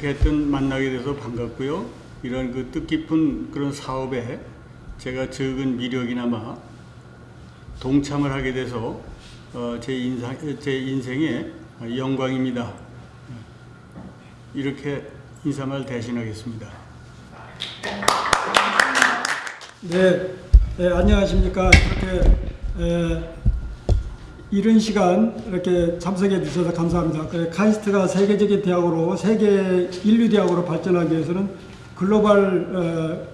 이렇게 했던 만나게 돼서 반갑고요. 이런 그 뜻깊은 그런 사업에 제가 적은 미력이나마 동참을 하게 돼서 어, 제 인상 제 인생의 영광입니다. 이렇게 인사말 대신하겠습니다. 네, 네, 안녕하십니까. 이렇게 에, 이른 시간 이렇게 참석해 주셔서 감사합니다. 그 카이스트가 세계적인 대학으로 세계 인류 대학으로 발전하기 위해서는 글로벌 어,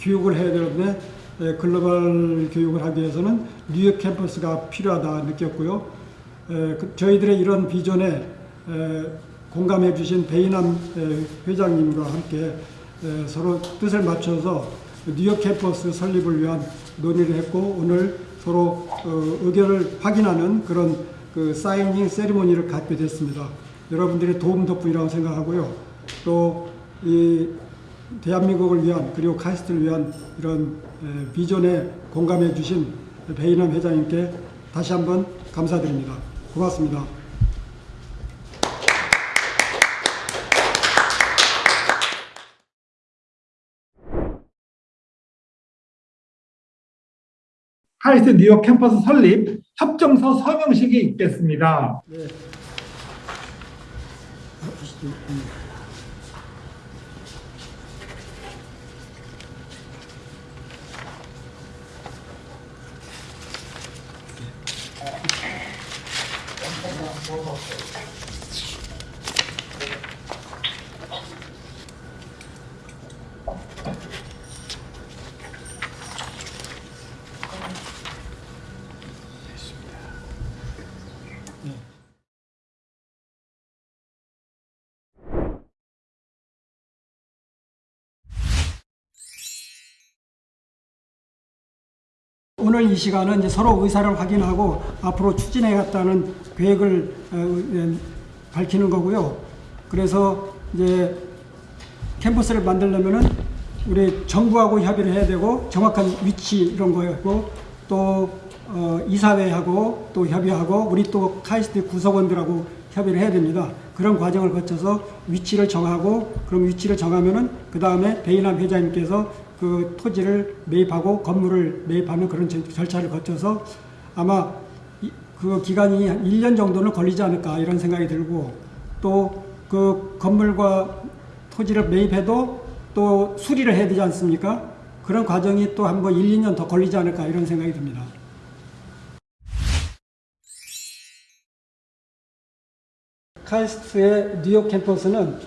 교육을 해야 되는데 에, 글로벌 교육을 하기 위해서는 뉴욕 캠퍼스가 필요하다 느꼈고요. 에, 그, 저희들의 이런 비전에 에, 공감해 주신 베이남 에, 회장님과 함께 에, 서로 뜻을 맞춰서 뉴욕 캠퍼스 설립을 위한 논의를 했고 오늘 서로 어, 의견을 확인하는 그런 그 사이닝 세리머니를 갖게 됐습니다. 여러분들의 도움 덕분이라고 생각하고요. 또 이 대한민국을 위한 그리고 카이스트를 위한 이런 에, 비전에 공감해 주신 베이남 회장님께 다시 한번 감사드립니다. 고맙습니다. 카이스트 뉴욕 캠퍼스 설립 협정서 서명식이 있겠습니다. 네. 오늘 이 시간은 서로 의사를 확인하고 앞으로 추진해갔다는 계획을 어, 예, 밝히는 거고요. 그래서 이제 캠퍼스를 만들려면은 우리 정부하고 협의를 해야 되고 정확한 위치 이런 거였고 또 어, 이사회하고 또 협의하고 우리 또 카이스트 구성원들하고 협의를 해야 됩니다. 그런 과정을 거쳐서 위치를 정하고 그럼 위치를 정하면은 그 다음에 베이남 회장님께서 그 토지를 매입하고 건물을 매입하는 그런 절- 절차를 거쳐서 아마 이- 그 기간이 한 1년 정도는 걸리지 않을까 이런 생각이 들고 또 그 건물과 토지를 매입해도 또 수리를 해야 되지 않습니까? 그런 과정이 또 한번 1, 2년 더 걸리지 않을까 이런 생각이 듭니다. 카이스트의 뉴욕 캠퍼스는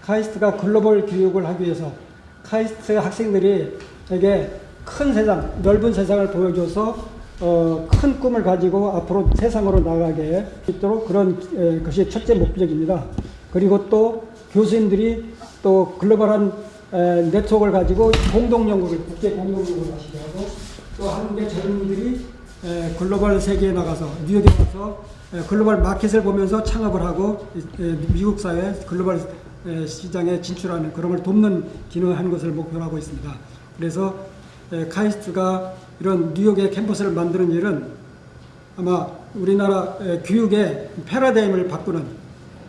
카이스트가 글로벌 교육을 하기 위해서 카이스트 학생들이 되게 큰 세상, 넓은 세상을 보여줘서 어, 큰 꿈을 가지고 앞으로 세상으로 나가게 있도록 그런 에, 것이 첫째 목적입니다. 그리고 또 교수님들이 또 글로벌한 에, 네트워크를 가지고 공동 연구를 국제 공동 연구를 하시게 하고 또 한국의 젊은이들이 에, 글로벌 세계에 나가서 뉴욕에 가서 에, 글로벌 마켓을 보면서 창업을 하고 에, 미국 사회 글로벌 에, 시장에 진출하는 그런 걸 돕는 기능을 하는 것을 목표로 하고 있습니다. 그래서 에, 카이스트가 이런 뉴욕의 캠퍼스를 만드는 일은 아마 우리나라 에, 교육의 패러다임을 바꾸는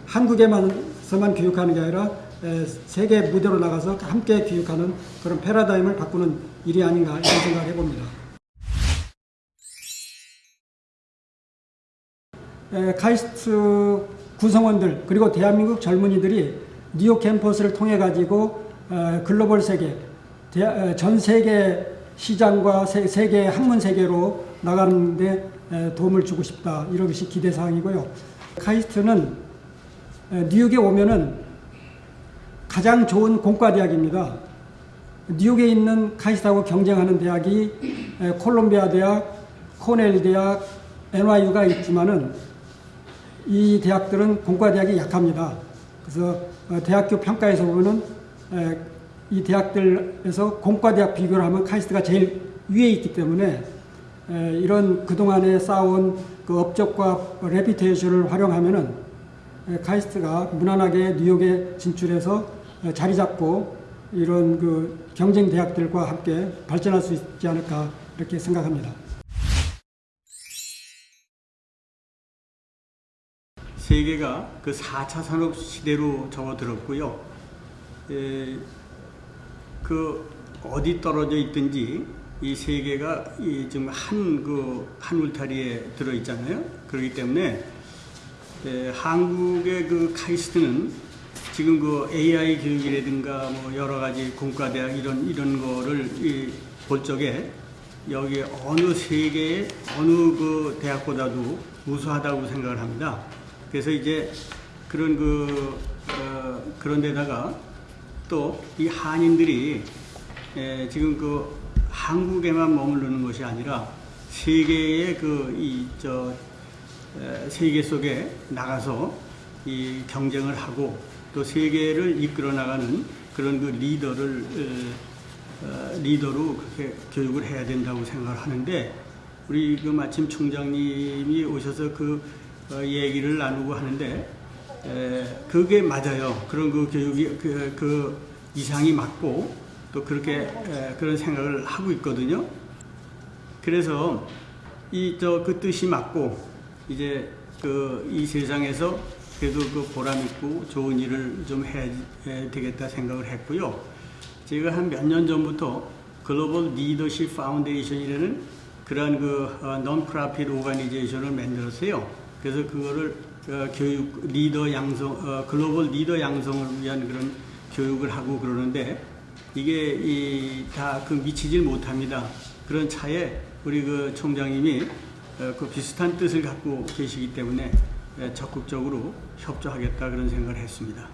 한국에만서만 교육하는 게 아니라 에, 세계 무대로 나가서 함께 교육하는 그런 패러다임을 바꾸는 일이 아닌가 이런 생각을 해봅니다. 에, 카이스트 구성원들 그리고 대한민국 젊은이들이 뉴욕 캠퍼스를 통해 가지고 어, 글로벌 세계 대- 어, 전 세계 시장과 세, 세계 학문 세계로 나가는데 에, 도움을 주고 싶다 이런 것이 기대 사항이고요. 카이스트는 에, 뉴욕에 오면은 가장 좋은 공과 대학입니다. 뉴욕에 있는 카이스트하고 경쟁하는 대학이 에, 콜롬비아 대학, 코넬 대학, NYU가 있지만은 이 대학들은 공과 대학이 약합니다. 그래서 어, 대학교 평가에서 보면은 에, 이 대학들에서 공과 대학 비교를 하면 카이스트가 제일 위에 있기 때문에 에, 이런 그동안에 쌓아온 그 업적과 reputation을 활용하면은 에, 카이스트가 무난하게 뉴욕에 진출해서 에, 자리 잡고 이런 그 경쟁 대학들과 함께 발전할 수 있지 않을까 이렇게 생각합니다. 세계가 그 4차 산업 시대로 접어들었고요. 에, 그 어디 떨어져 있든지 이 세계가 이 지금 한그 한 울타리에 들어 있잖아요. 그렇기 때문에 에, 한국의 그 카이스트는 지금 그 AI 교육이라든가 뭐 여러 가지 공과대학 이런 이런 거를 이, 볼 적에 여기 어느 세계의 어느 그 대학보다도 우수하다고 생각을 합니다. 그래서 이제 그런 그 어, 그런 데다가 또 이 한인들이 에, 지금 그 한국에만 머무르는 것이 아니라 세계의 그 이 저 세계 속에 나가서 이 경쟁을 하고 또 세계를 이끌어 나가는 그런 그 리더를 어, 어, 리더로 그렇게 교육을 해야 된다고 생각을 하는데 우리 그 마침 총장님이 오셔서 그 어, 얘기를 나누고 하는데 에, 그게 맞아요. 그런 그 교육이 그, 그 이상이 맞고 또 그렇게 에, 그런 생각을 하고 있거든요. 그래서 이 저 그 뜻이 맞고 이제 그 이 세상에서 그래도 그 보람 있고 좋은 일을 좀 해야 되겠다 생각을 했고요. 제가 한 몇 년 전부터 글로벌 리더십 foundation이라는 그러한 그 non-profit organization을 만들었어요. 그래서 그거를 어, 교육 리더 양성 어, 글로벌 리더 양성을 위한 그런 교육을 하고 그러는데 이게 이다그 미치질 못합니다. 그런 차에 우리 그 총장님이 어, 그 비슷한 뜻을 갖고 계시기 때문에 예, 적극적으로 협조하겠다 그런 생각을 했습니다.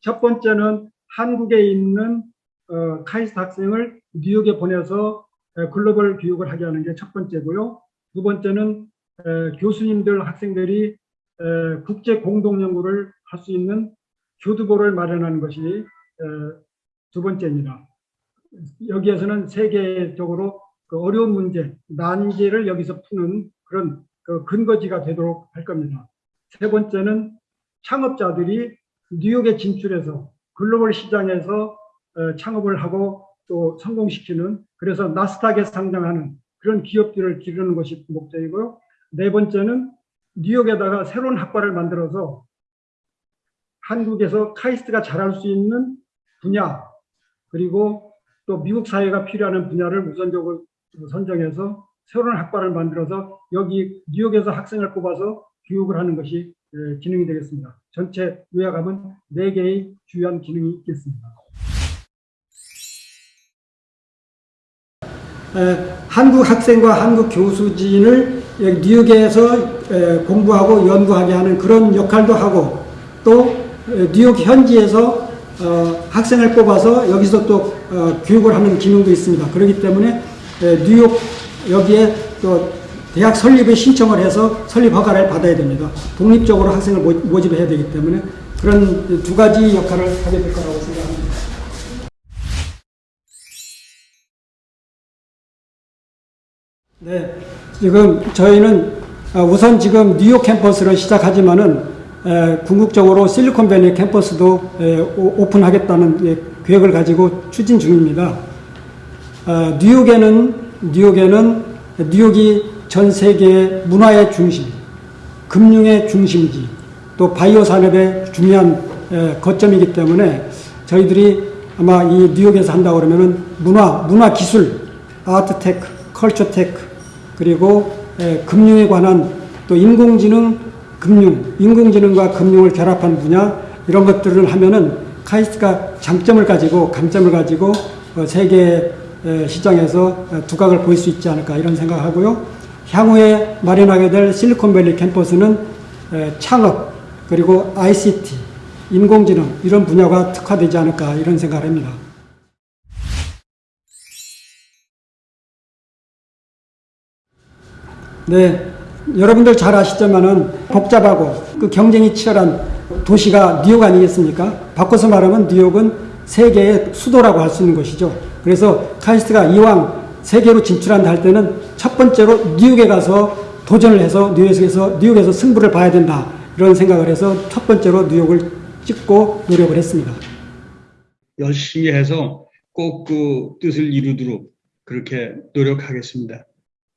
첫 번째는 한국에 있는 어, 카이스트 학생을 뉴욕에 보내서 에, 글로벌 교육을 하게 하는 게 첫 번째고요. 두 번째는 에, 교수님들, 학생들이 에, 국제 공동 연구를 할 수 있는 교두보를 마련하는 것이 에, 두 번째입니다. 여기에서는 세계적으로 그 어려운 문제, 난제를 여기서 푸는 그런 그 근거지가 되도록 할 겁니다. 세 번째는 창업자들이 뉴욕에 진출해서 글로벌 시장에서 어, 창업을 하고 또 성공시키는 그래서 나스닥에 상장하는 그런 기업들을 기르는 것이 목적이고요. 네 번째는 뉴욕에다가 새로운 학과를 만들어서 한국에서 카이스트가 잘할 수 있는 분야 그리고 또 미국 사회가 필요한 분야를 우선적으로 선정해서 새로운 학과를 만들어서 여기 뉴욕에서 학생을 뽑아서 교육을 하는 것이 예, 기능이 되겠습니다. 전체 요약하면 네 개의 주요한 기능이 있겠습니다. 한국 학생과 한국 교수진을 여기 뉴욕에서 에, 공부하고 연구하게 하는 그런 역할도 하고 또 에, 뉴욕 현지에서 어, 학생을 뽑아서 여기서 또 어, 교육을 하는 기능도 있습니다. 그렇기 때문에 에, 뉴욕 여기에 또 대학 설립에 신청을 해서 설립 허가를 받아야 됩니다. 독립적으로 학생을 모- 모집해야 되기 때문에 그런 두 가지 역할을 하게 될 거라고 생각합니다. 네, 지금 저희는 아, 우선 지금 뉴욕 캠퍼스를 시작하지만은 에, 궁극적으로 실리콘밸리 캠퍼스도 오픈하겠다는 예, 계획을 가지고 추진 중입니다. 어, 뉴욕에는 뉴욕에는 뉴욕이 전 세계 문화의 중심, 금융의 중심지, 또 바이오 산업의 중요한 에, 거점이기 때문에 저희들이 아마 이 뉴욕에서 한다 그러면은 문화, 문화 기술, art tech, culture tech, 그리고 에, 금융에 관한 또 인공지능, 금융, 인공지능과 금융을 결합한 분야 이런 것들을 하면은 카이스트가 장점을 가지고 강점을 가지고 어, 세계 에, 시장에서 어, 두각을 보일 수 있지 않을까 이런 생각하고요. 향후에 마련하게 될 실리콘밸리 캠퍼스는 에, 창업 그리고 ICT, 인공지능 이런 분야가 특화되지 않을까 이런 생각을 합니다. 네, 여러분들 잘 아시지만은 복잡하고 그 경쟁이 치열한 도시가 뉴욕 아니겠습니까? 바꿔서 말하면 뉴욕은 세계의 수도라고 할 수 있는 것이죠. 그래서 카이스트가 이왕 세계로 진출한다 할 때는 첫 번째로 뉴욕에 가서 도전을 해서 뉴욕에서 뉴욕에서 승부를 봐야 된다 이런 생각을 해서 첫 번째로 뉴욕을 찍고 노력을 했습니다. 열심히 해서 꼭 그 뜻을 이루도록 그렇게 노력하겠습니다.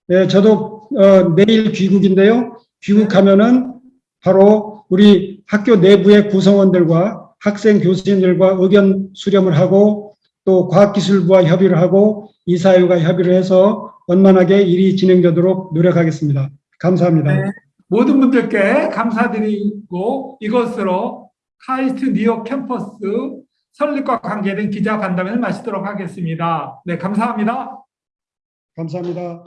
네, 저도 어, 내일 귀국인데요. 귀국하면은 바로 우리 학교 내부의 구성원들과 학생 교수님들과 의견 수렴을 하고 또 과학기술부와 협의를 하고 이사회와 협의를 해서 원만하게 일이 진행되도록 노력하겠습니다. 감사합니다. 네. 모든 분들께 감사드리고 이것으로 카이스트 뉴욕 캠퍼스 설립과 관계된 기자 간담회를 마치도록 하겠습니다. 네, 감사합니다. 감사합니다.